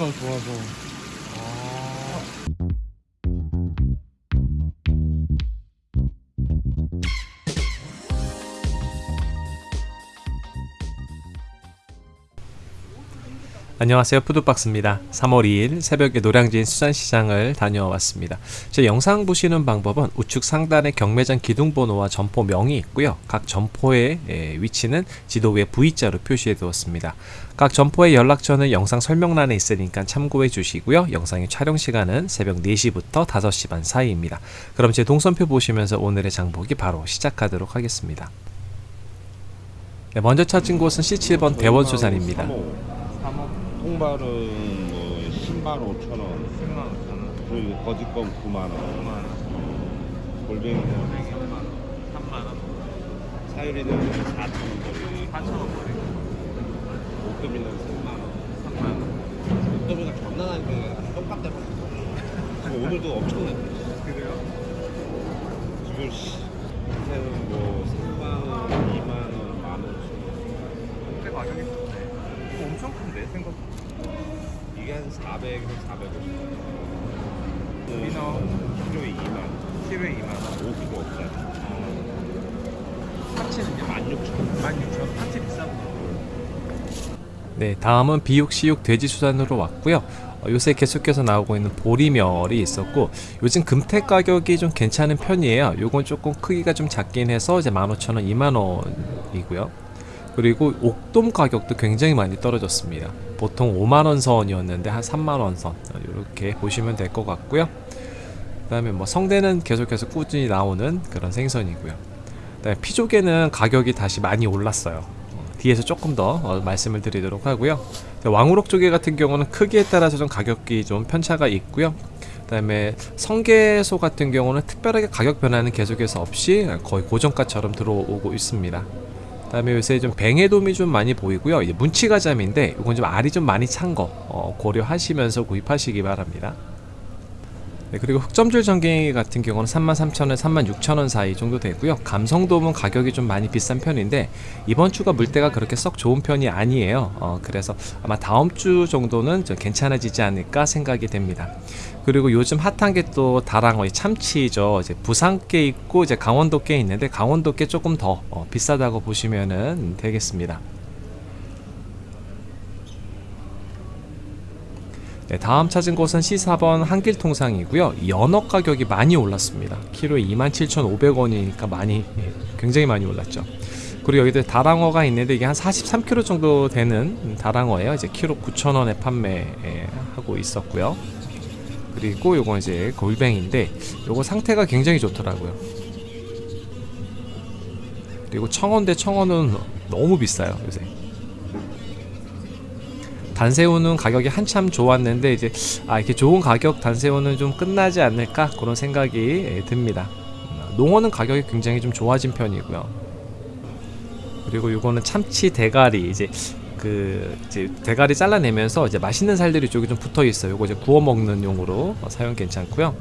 상태가 좋아서 안녕하세요. 푸드박스입니다. 3월 2일 새벽에 노량진 수산시장을 다녀왔습니다. 제 영상 보시는 방법은 우측 상단에 경매장 기둥번호와 점포 명이 있고요. 각 점포의 예, 위치는 지도 위에 V자로 표시해 두었습니다. 각 점포의 연락처는 영상 설명란에 있으니까 참고해 주시고요. 영상의 촬영 시간은 새벽 4시부터 5시 반 사이입니다. 그럼 제 동선표 보시면서 오늘의 장보기 바로 시작하도록 하겠습니다. 네, 먼저 찾은 곳은 C7번 대원수산입니다 3억 통발은 뭐 10만 5천 원. 10만 5천 원. 그리고 거짓건 9만 원. 9만 원. 골뱅이는 3만 원. 3만 원. 사유리는 4천 원 거리. 4천 원 거리. 목도미는 3만 원. 3만 원. 목도미가 존나 나니까 똑같대 지금 오늘도 엄청나네. 그래요? 지금 씨 요새는 뭐 3만 원 2만 원, 만 원. 꽤 가격이 큰데 생각보다 이게 한 400에서 450 민어. 키로에 2만 키로에 2만 원 5kg 없잖아 파치는요? 16,000원 16,000원 파치 비싸구나 네, 다음은 비육, 시육, 돼지 수산으로 왔고요. 어, 요새 계속해서 나오고 있는 보리멸이 있었고 요즘 금태 가격이 좀 괜찮은 편이에요. 요건 조금 크기가 좀 작긴 해서 이제 15,000원, 2만원이고요. 그리고 옥돔 가격도 굉장히 많이 떨어졌습니다. 보통 5만원 선이었는데 한 3만원 선 이렇게 보시면 될 것 같고요. 그 다음에 뭐 성대는 계속해서 꾸준히 나오는 그런 생선이고요. 그다음에 피조개는 가격이 다시 많이 올랐어요. 어, 뒤에서 조금 더 어, 말씀을 드리도록 하고요. 왕우럭 조개 같은 경우는 크기에 따라서 좀 가격이 좀 편차가 있고요. 그 다음에 성게소 같은 경우는 특별하게 가격 변화는 계속해서 없이 거의 고정가처럼 들어오고 있습니다. 그다음에 요새 좀 뱅에돔이 좀 많이 보이고요. 문치가자미인데 이건 좀 알이 좀 많이 찬거 어, 고려하시면서 구입하시기 바랍니다. 네, 그리고 흑점줄 전갱이 같은 경우는 33,000원, 36,000원 사이 정도 되고요. 감성돔은 가격이 좀 많이 비싼 편인데 이번 주가 물때가 그렇게 썩 좋은 편이 아니에요. 어, 그래서 아마 다음 주 정도는 좀 괜찮아지지 않을까 생각이 됩니다. 그리고 요즘 핫한 게 또 다랑어, 이 참치죠. 이제 부산께 있고 이제 강원도께 있는데 강원도께 조금 더 어, 비싸다고 보시면 되겠습니다. 네, 다음 찾은 곳은 C4번 한길통상이고요. 연어 가격이 많이 올랐습니다. 키로에 27,500원이니까 많이 예, 굉장히 많이 올랐죠. 그리고 여기도 다랑어가 있는데 이게 한 43kg 정도 되는 다랑어예요. 이제 키로 9,000원에 판매하고 있었고요. 그리고 요거 이제 골뱅인데 요거 상태가 굉장히 좋더라고요. 그리고 청어인데 청어는 너무 비싸요 요새. 단새우는 가격이 한참 좋았는데 이제 아 이렇게 좋은 가격 단새우는 좀 끝나지 않을까 그런 생각이 예, 듭니다. 음, 농어는 가격이 굉장히 좀 좋아진 편이고요. 그리고 이거는 참치 대가리 이제 그 이제 대가리 잘라내면서 이제 맛있는 살들이 쪽이 좀 붙어 있어요. 이거 이제 구워 먹는 용으로 어, 사용 괜찮고요.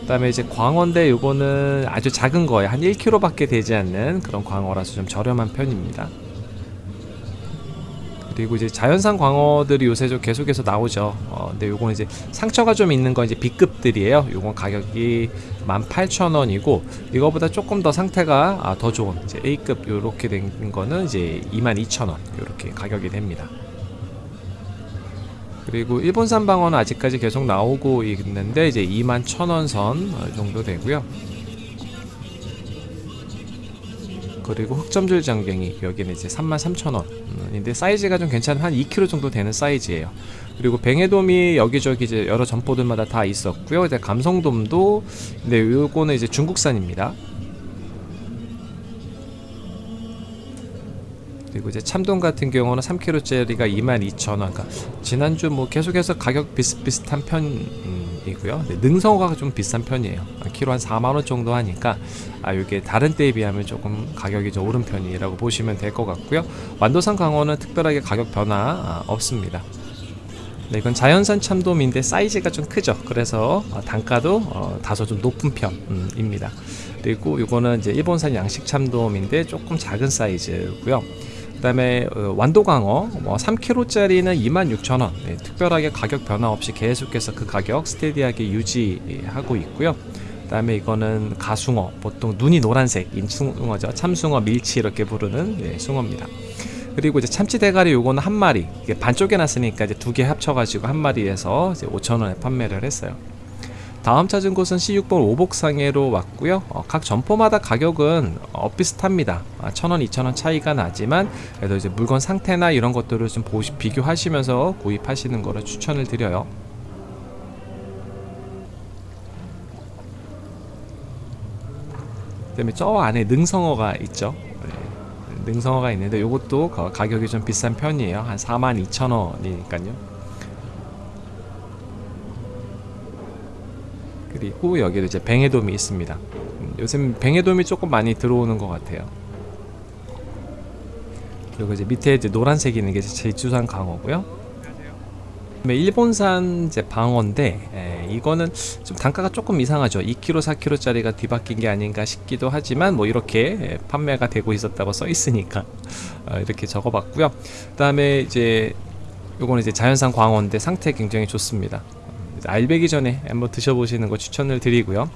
그다음에 이제 광어인데 이거는 아주 작은 거예요. 한 1kg밖에 되지 않는 그런 광어라서 좀 저렴한 편입니다. 그리고 이제 자연산 광어들이 요새 좀 계속해서 나오죠. 어, 근데 요거는 이제 상처가 좀 있는 건 이제 B급들이에요. 요건 가격이 18,000원이고 이거보다 조금 더 상태가 아, 더 좋은 이제 A급 요렇게 된 거는 이제 22,000원 요렇게 가격이 됩니다. 그리고 일본산 방어는 아직까지 계속 나오고 있는데 이제 21,000원 선 정도 되고요. 그리고 흑점줄 장갱이 여기는 이제 33,000원인데 사이즈가 좀 괜찮은 한 2kg 정도 되는 사이즈예요. 그리고 뱅에돔이 여기저기 이제 여러 점포들마다 다 있었고요. 이제 감성돔도 근데 요거는 이제 중국산입니다. 그리고 이제 참돔 같은 경우는 3kg짜리가 22,000원. 그러니까 지난주 뭐 계속해서 가격 비슷비슷한 편 이고요. 네, 능성어가 좀 비싼 편이에요. 키로 한 4만 원 정도 하니까 아 이게 다른 때에 비하면 조금 가격이 좀 오른 편이라고 보시면 될 것 같고요. 완도산 강어는 특별하게 가격 변화 아, 없습니다. 네, 이건 자연산 참돔인데 사이즈가 좀 크죠. 그래서 어, 단가도 어, 다소 좀 높은 편입니다. 그리고 이거는 이제 일본산 양식 참돔인데 조금 작은 사이즈고요. 그다음에 어, 완도광어 뭐 3kg짜리는 26,000원. 네, 특별하게 가격 변화 없이 계속해서 그 가격 스테디하게 유지하고 있고요. 그다음에 이거는 가숭어, 보통 눈이 노란색 인숭어죠. 참숭어, 밀치 이렇게 부르는 네, 숭어입니다. 그리고 이제 참치 대가리 요거는 한 마리 이게 반쪽에 놨으니까 이제 두 개 합쳐가지고 한 마리에서 이제 5,000원에 판매를 했어요. 다음 찾은 곳은 C6번 오복상해로 왔고요. 어, 각 점포마다 가격은 어, 비슷합니다. 아, 1,000원, 2,000원 차이가 나지만 그래도 이제 물건 상태나 이런 것들을 좀 보시, 비교하시면서 구입하시는 거를 추천을 드려요. 그다음에 저 안에 능성어가 있죠. 네, 능성어가 있는데 이것도 가격이 좀 비싼 편이에요. 한 42,000원이니까요. 그리고 여기도 이제 뱅에돔이 있습니다. 음, 요즘 뱅에돔이 조금 많이 들어오는 것 같아요. 그리고 이제 밑에 이제 노란색 있는 게 제주산 강어고요. 그다음에 일본산 이제 방어인데 에, 이거는 좀 단가가 조금 이상하죠. 2kg, 4kg짜리가 뒤바뀐 게 아닌가 싶기도 하지만 뭐 이렇게 에, 판매가 되고 있었다고 써 있으니까 어, 이렇게 적어봤고요. 그 다음에 이제 요거는 이제 자연산 광어인데 상태 굉장히 좋습니다. 알배기 전에 한번 드셔보시는 거 추천을 드리고요.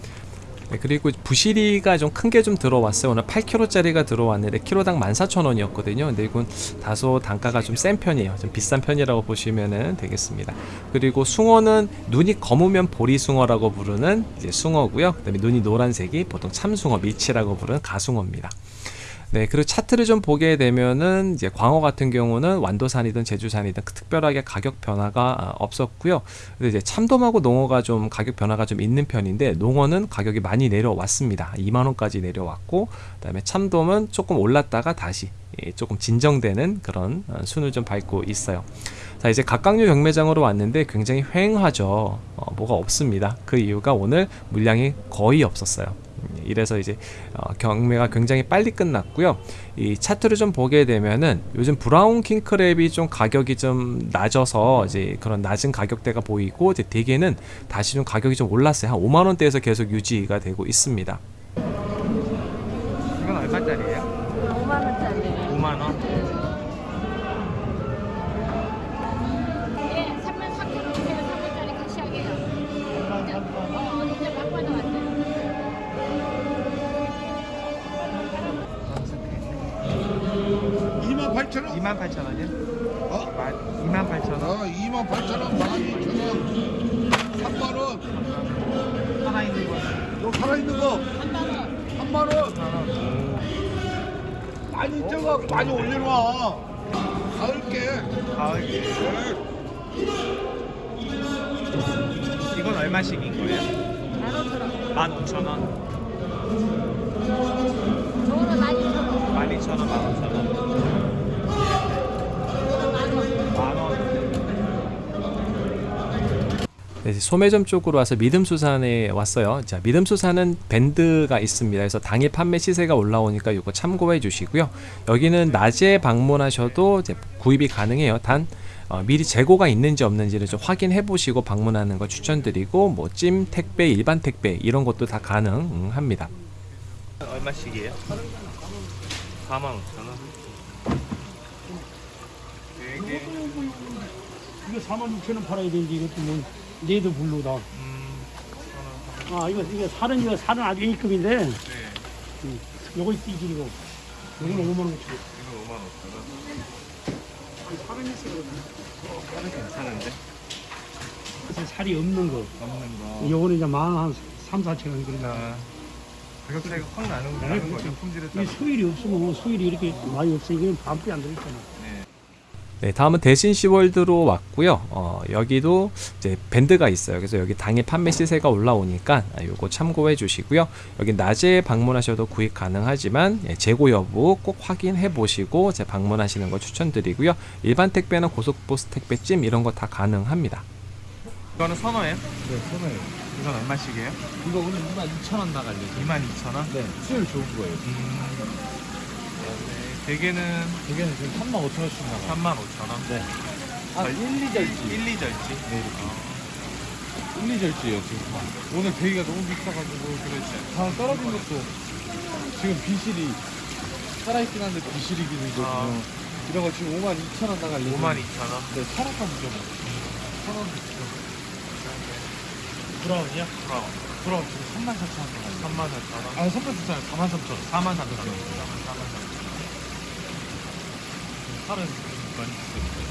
네, 그리고 부시리가 좀 큰 게 좀 들어왔어요. 오늘 8kg짜리가 들어왔는데 키로당 14,000원이었거든요. 근데 이건 다소 단가가 좀 센 편이에요. 좀 비싼 편이라고 보시면 되겠습니다. 그리고 숭어는 눈이 검으면 보리숭어라고 부르는 이제 숭어고요. 그 다음에 눈이 노란색이 보통 참숭어, 미치라고 부르는 가숭어입니다. 네, 그리고 차트를 좀 보게 되면은 이제 광어 같은 경우는 완도산이든 제주산이든 그 특별하게 가격 변화가 아, 없었고요. 근데 이제 참돔하고 농어가 좀 가격 변화가 좀 있는 편인데 농어는 가격이 많이 내려왔습니다. 2만 원까지 내려왔고 그다음에 참돔은 조금 올랐다가 다시 예, 조금 진정되는 그런 어, 순을 좀 밟고 있어요. 자 이제 각각류 경매장으로 왔는데 굉장히 휑하죠. 어, 뭐가 없습니다. 그 이유가 오늘 물량이 거의 없었어요. 음, 이래서 이제 어, 경매가 굉장히 빨리 끝났고요. 이 차트를 좀 보게 되면은 요즘 브라운 킹크랩이 좀 가격이 좀 낮아서 이제 그런 낮은 가격대가 보이고 이제 대개는 다시 좀 가격이 좀 올랐어요. 한 5만 원대에서 계속 유지가 되고 있습니다. 8천 원? 2만 8천 원이요? 어? 2만 8천 원? 어, 2만 8천 원, 12,000원, 3만 원. 하나 있는 거 너 살아있는 거 3만 원. 3만 원. 많이 쪄가 많이 올려놔. 가을게. 가을 이건 얼마씩인 거예요? 15,000원 저거 소매점 쪽으로 와서 믿음수산에 왔어요. 자, 믿음수산은 밴드가 있습니다. 그래서 당일 판매 시세가 올라오니까 이거 참고해 주시고요. 여기는 낮에 방문하셔도 이제 구입이 가능해요. 단 어, 미리 재고가 있는지 없는지를 좀 확인해 보시고 방문하는 거 추천드리고 뭐 찜 택배, 일반 택배 이런 것도 다 가능합니다. 얼마씩이에요? 4만 5천 원 되게 이거 4만 6천 원 팔아야 되는데 이것도 뭐 내도 불로다. 음 아 이거 이거 살은 이거 살은 아주 A급인데 네. 요거 띠질이고 요거는 5만 원 치. 이거 5만 5천 원 살은 있어요. 살은 괜찮은데? 그래서 살이 없는 거. 없는 거 요거는 이제 만한 3, 4천 원 그런다. 아, 가격 차이가 확 나는, 네, 나는. 거죠 품질에 이 따라 수율이 없으면 수율이 이렇게 많이 없으니까 반품이 안 들어있잖아. 네. 네, 다음은 대신 시월드로 왔고요. 어, 여기도 이제 밴드가 있어요. 그래서 여기 당일 판매 시세가 올라오니까 아, 요거 참고해 주시고요. 여기 낮에 방문하셔도 구입 가능하지만 예, 재고 여부 꼭 확인해 보시고 제 방문하시는 거 추천드리고요. 일반 택배나 고속버스 택배 찜 이런 거 다 가능합니다. 이거는 선어예요? 네 선어예요 이건 얼마씩이에요? 이거 오늘 2만 2천 원 나갈려. 2만 2천 원? 네, 수율 좋은 거예요. 음. 네, 대게는 대개는 지금 3만 5천 원씩 나가. 3만 5천 원 네. 아, 1, 2절지. 1, 2절지? 네, 이렇게. 1, 2절지예요, 지금. 오늘 대기가 너무 비싸가지고. 그렇지 다 떨어진 것도 지금 비실이 살아있긴 한데 비실이긴 아. 있거든요. 이런 거 지금 5만 2천 원 나갈 5만 2천 원. 네, 천 원까지 좀. 천 원. 브라운이요? 브라운. 그럼 지금 3만 4천 원 나갈 3만 4천 원. 아, 3만 4천 원, 4만 3천 원. 4만 3천 원. 4만 3천 원. 살은 많이 비싸요.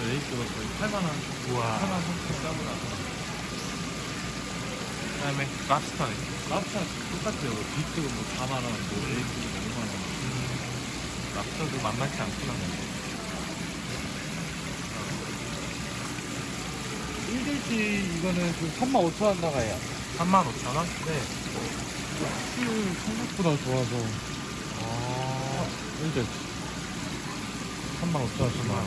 레이스가 거의 8만 원, 우와. 8만 3천 싸고 나서. 그다음에 랍스터는 랍스터 똑같아요. 비트가 뭐 4만 원, 뭐 레이스가 5만 원. 랍스터도 만만치 않구나. 일일치 이거는 지금 3만 5천 원 나가요. 3만 5천 원? 네. 술 생각보다 좋아서 어. 일일치 3만 5천 원.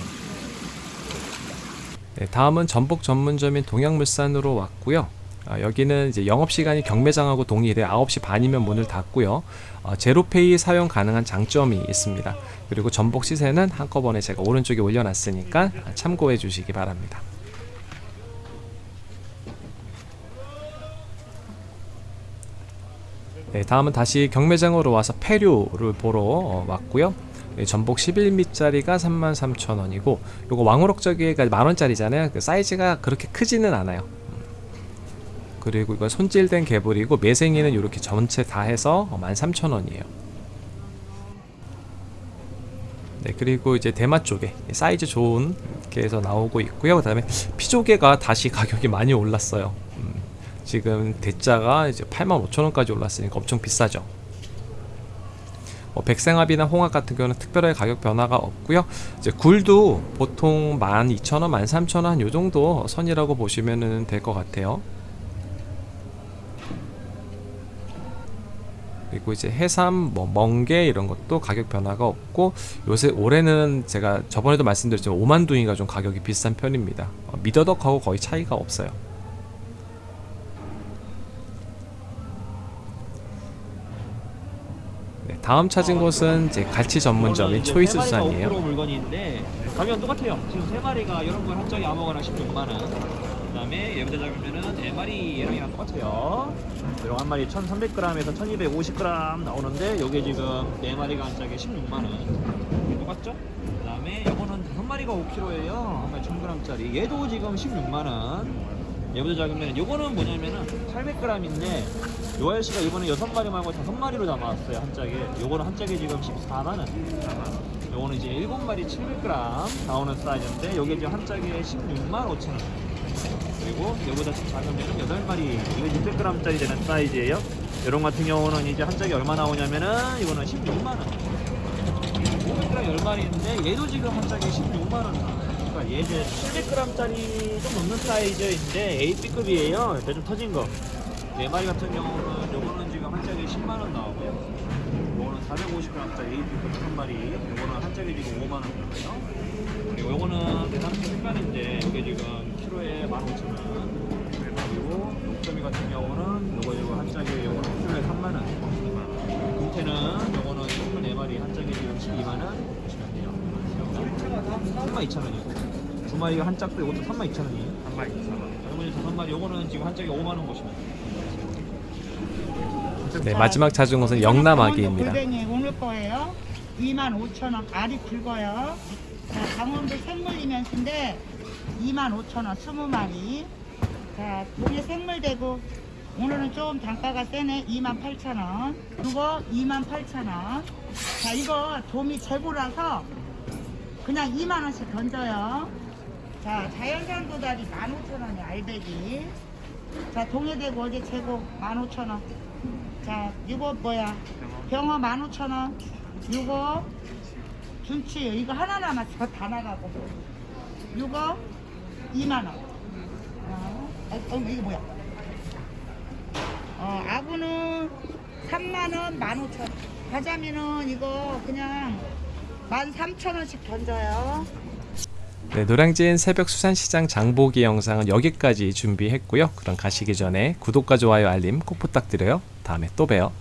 네, 다음은 전복 전문점인 동양물산으로 왔고요. 아, 여기는 이제 영업 시간이 경매장하고 동일해 9시 반이면 문을 닫고요. 어, 제로페이 사용 가능한 장점이 있습니다. 그리고 전복 시세는 한꺼번에 제가 오른쪽에 올려놨으니까 참고해 주시기 바랍니다. 네, 다음은 다시 경매장으로 와서 폐류를 보러 어, 왔고요. 네, 전복 11미짜리가 33,000원이고 요거 왕우럭저기가 만원짜리잖아요. 그 사이즈가 그렇게 크지는 않아요. 음. 그리고 이거 손질된 개불이고 매생이는 이렇게 전체 다 해서 13,000원이에요. 네, 그리고 이제 대마 쪽에 사이즈 좋은 게에서 나오고 있고요. 그 다음에 피조개가 다시 가격이 많이 올랐어요. 음, 지금 대짜가 이제 85,000원까지 올랐으니까 엄청 비싸죠. 뭐 백생합이나 홍합 같은 경우는 특별하게 가격 변화가 없고요. 이제 굴도 보통 12,000원, 13,000원 요 정도 선이라고 보시면 될 것 같아요. 그리고 이제 해삼, 뭐 멍게 이런 것도 가격 변화가 없고 요새 올해는 제가 저번에도 말씀드렸지만 오만둥이가 좀 가격이 비싼 편입니다. 어, 미더덕하고 거의 차이가 없어요. 네, 다음 찾은 곳은 이제 갈치 전문점인 초이스 수산이에요. 5kg 물건인데 가격은 똑같아요. 지금 세 마리가 건 한정이 아무거나 16만 원. 그다음에 얘부터 잡으면은 네 마리 얘랑이랑 똑같아요. 이런 한 마리 1,300g에서 1,250g 나오는데 요게 지금 네 마리가 한 짝에 16만 원. 똑같죠? 그다음에 요거는 다섯 마리가 5kg예요. 한 마리 1,000g짜리. 얘도 지금 16만 원. 얘보다 작으면 요거는 뭐냐면은 800g인데 요 아저씨가 이번에 6마리 말고 5마리로 담아왔어요 한 짝에. 요거는 한 짝에 지금 14만원. 요거는 이제 7마리 700g 나오는 사이즈인데 요게 지금 한 짝에 16만 5천원. 그리고 요보다 좀 작으면은 8마리 이거 600g짜리 되는 사이즈예요. 요런 같은 경우는 이제 한 짝에 얼마 나오냐면은 이거는 16만원. 500g 10마리인데 얘도 지금 한 짝에 16만원. 그 러니까 얘 이제 700g짜리 좀 넘는 사이즈인데 AB급이에요. 옆에 좀 터진 거. 4마리 같은 경우는 요거는 지금 한 짝에 10만 원 나오고요. 요거는 450g짜리 AB급 한 마리 요거는 한 짝에 지금 5만원 나와요. 그리고 요거는 대상품 색깔인데 요게 지금 키로에 15,000원. 그리고 녹점이 같은 경우는 요거 요거 한 짝에 요거는 키로에 3만 원. 금태는 요거는 24마리 한 짝에 지금 12만 원. 보시면 돼요. 3만 2천원이고 두 마리가 한 짝도 이것도 3만 2천 원이에요 3만 2천 원. 할머니 다섯 마리 요거는 지금 한 짝에 5만 원 보시면 돼요 네, 마지막 찾은 곳은 영남 아기입니다. 골뱅이 오늘 거예요. 25,000원. 알이 굵어요. 자, 강원도 생물이면서인데 25,000원 20마리. 자, 동해 생물대구. 오늘은 좀 단가가 세네. 28,000원. 이거 28,000원. 자, 이거 도미 재고라서 그냥 2만 원씩 던져요. 자, 자연산 도다리 15,000원에 알배기. 자, 동해대구 어제 재고 15,000원. 자, 이거 뭐야? 병어 15,000원. 이거 준치 이거 하나 남았어. 다 나가고. 이거 2만 원. 어, 어, 어, 이거 뭐야? 어, 아구는 3만 원, 15,000원. 가자미는 이거 그냥 13,000원씩 던져요. 네, 노량진 새벽 수산시장 장보기 영상은 여기까지 준비했고요. 그럼 가시기 전에 구독과 좋아요 알림 꼭 부탁드려요. 다음에 또 봬요.